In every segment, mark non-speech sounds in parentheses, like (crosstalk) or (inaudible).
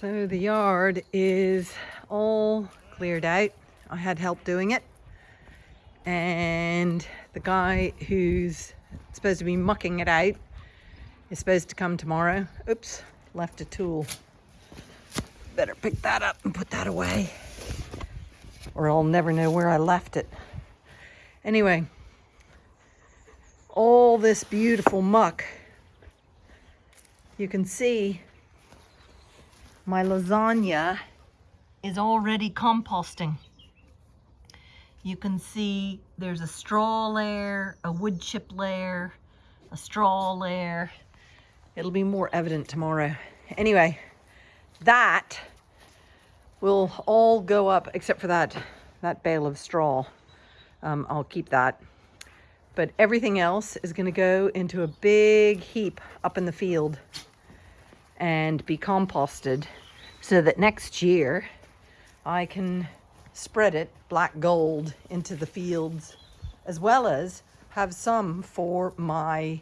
So the yard is all cleared out. I had help doing it. And the guy who's supposed to be mucking it out is supposed to come tomorrow. Oops, left a tool. Better pick that up and put that away or I'll never know where I left it. Anyway, all this beautiful muck. You can see my lasagna is already composting. You can see there's a straw layer, a wood chip layer, a straw layer. It'll be more evident tomorrow. Anyway, that will all go up except for that, that bale of straw. Um, I'll keep that. But everything else is going to go into a big heap up in the field and be composted so that next year I can spread it black gold into the fields as well as have some for my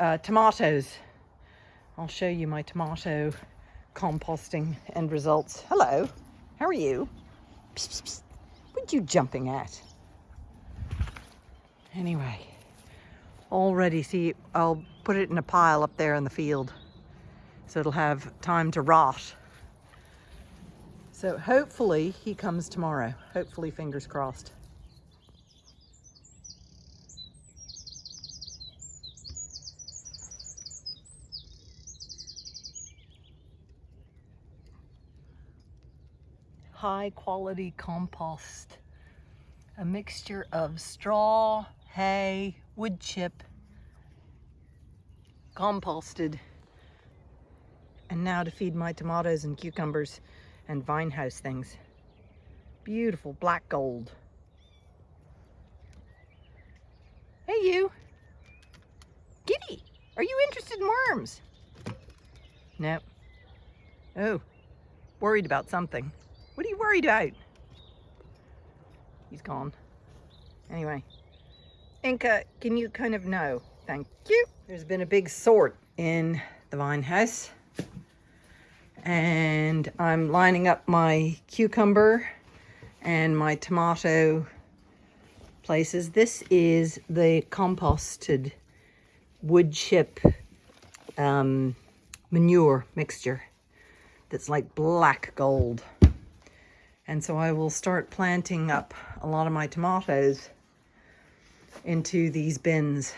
uh, tomatoes. I'll show you my tomato composting end results. Hello, how are you? Psst, psst, psst. What are you jumping at? Anyway, already see, I'll put it in a pile up there in the field so it'll have time to rot. So hopefully he comes tomorrow. Hopefully, fingers crossed. high quality compost. A mixture of straw, hay, wood chip, composted. And now to feed my tomatoes and cucumbers and vine house things. Beautiful black gold. Hey you! Giddy! Are you interested in worms? No. Oh, worried about something. What are you worried about? He's gone. Anyway, Inca, can you kind of know? Thank you. There's been a big sort in the vine house. And I'm lining up my cucumber and my tomato places. This is the composted wood chip um, manure mixture that's like black gold. And so I will start planting up a lot of my tomatoes into these bins.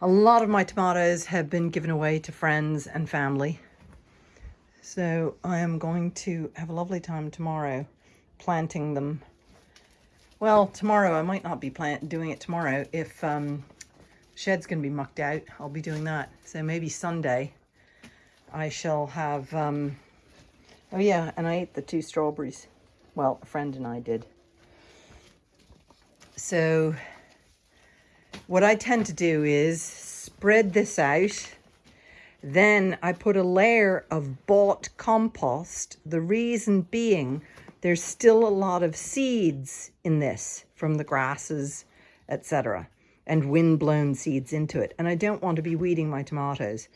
A lot of my tomatoes have been given away to friends and family. So I am going to have a lovely time tomorrow planting them. Well, tomorrow I might not be plant doing it tomorrow. If um, shed's going to be mucked out, I'll be doing that. So maybe Sunday I shall have um, Oh yeah, and I ate the two strawberries. Well, a friend and I did. So what I tend to do is spread this out. Then I put a layer of bought compost. The reason being there's still a lot of seeds in this from the grasses, etc. And wind-blown seeds into it. And I don't want to be weeding my tomatoes.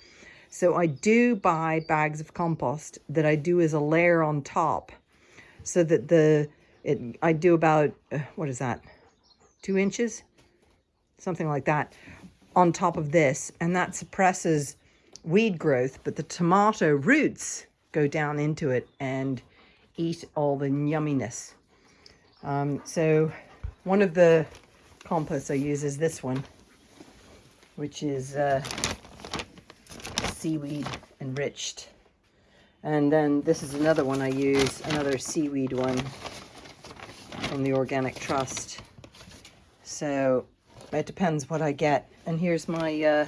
So I do buy bags of compost that I do as a layer on top so that the, it, I do about, uh, what is that, two inches? Something like that on top of this. And that suppresses weed growth, but the tomato roots go down into it and eat all the yumminess. Um, so one of the composts I use is this one, which is uh, seaweed enriched. And then this is another one I use, another seaweed one from the Organic Trust. So it depends what I get. And here's my uh,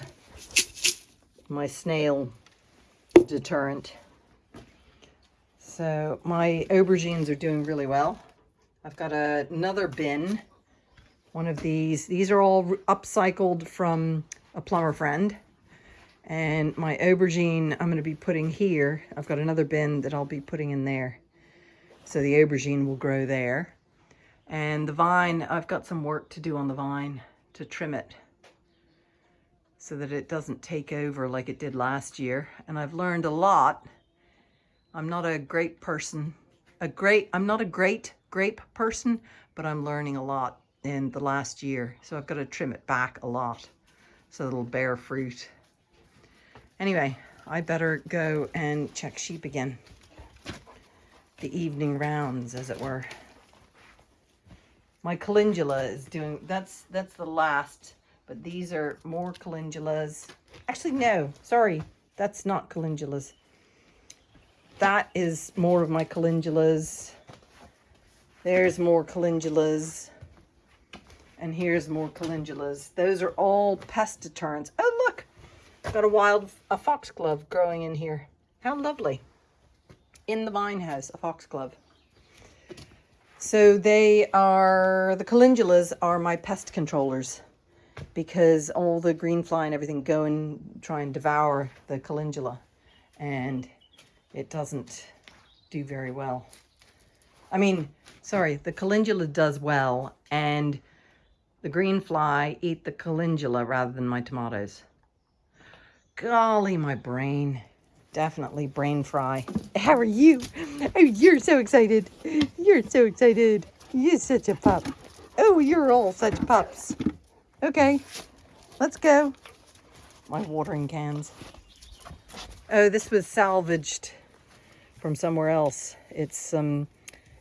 my snail deterrent. So my aubergines are doing really well. I've got a, another bin, one of these. These are all upcycled from a plumber friend. And my aubergine I'm going to be putting here. I've got another bin that I'll be putting in there. So the aubergine will grow there. And the vine, I've got some work to do on the vine to trim it so that it doesn't take over like it did last year. And I've learned a lot I'm not a great person. A great, I'm not a great grape person, but I'm learning a lot in the last year. So I've got to trim it back a lot so it'll bear fruit. Anyway, I better go and check sheep again. The evening rounds, as it were. My calendula is doing, that's, that's the last, but these are more calendulas. Actually, no, sorry, that's not calendulas. That is more of my calendulas. There's more calendulas. And here's more calendulas. Those are all pest deterrents. Oh, look, got a wild, a foxglove growing in here. How lovely. In the vine house, a foxglove. So they are, the calendulas are my pest controllers because all the green fly and everything go and try and devour the calendula and it doesn't do very well. I mean, sorry, the calendula does well and the green fly eat the calendula rather than my tomatoes. Golly, my brain definitely brain fry. How are you? Oh, you're so excited. You're so excited. You're such a pup. Oh, you're all such pups. Okay, let's go. My watering cans. Oh, this was salvaged from somewhere else. It's some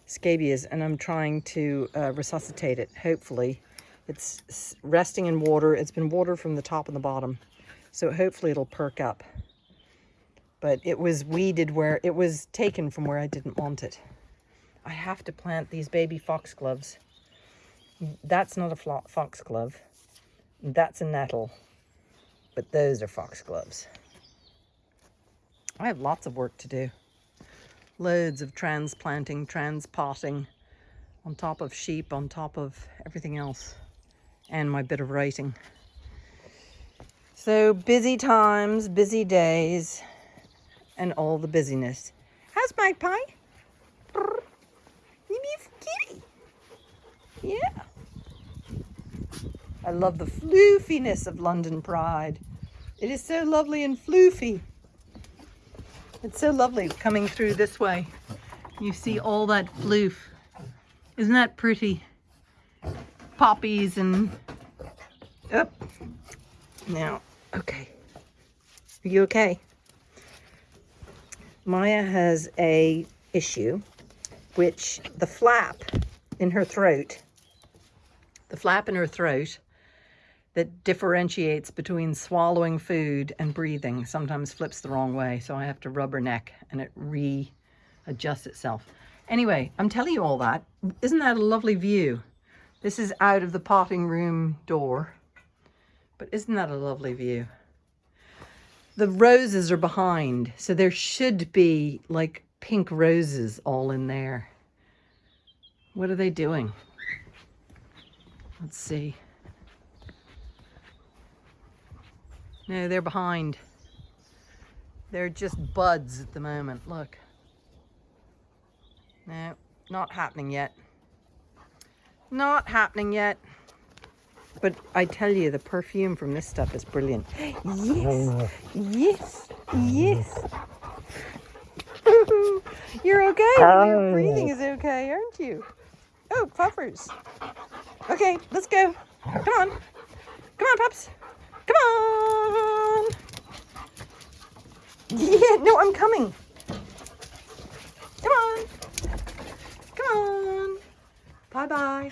um, and I'm trying to uh, resuscitate it, hopefully. It's resting in water. It's been watered from the top and the bottom. So hopefully it'll perk up but it was weeded where it was taken from where I didn't want it. I have to plant these baby foxgloves. That's not a foxglove. That's a nettle. But those are foxgloves. I have lots of work to do. Loads of transplanting, transpotting, on top of sheep, on top of everything else, and my bit of writing. So busy times, busy days and all the busyness. How's Magpie? Yeah. I love the floofiness of London Pride. It is so lovely and floofy. It's so lovely coming through this way. You see all that floof. Isn't that pretty? Poppies and... Up. Now, okay. Are you okay? Maya has a issue, which the flap in her throat, the flap in her throat that differentiates between swallowing food and breathing sometimes flips the wrong way. So I have to rub her neck and it readjusts itself. Anyway, I'm telling you all that. Isn't that a lovely view? This is out of the potting room door. But isn't that a lovely view? the roses are behind, so there should be like pink roses all in there. What are they doing? Let's see. No, they're behind. They're just buds at the moment, look. No, not happening yet. Not happening yet. But I tell you, the perfume from this stuff is brilliant. (gasps) Yes, yes, yes. (laughs) You're okay. Your breathing is okay, aren't you? Oh, puffers. Okay, let's go. Come on. Come on, pups. Come on. Yeah, no, I'm coming. Come on. Come on. Bye-bye.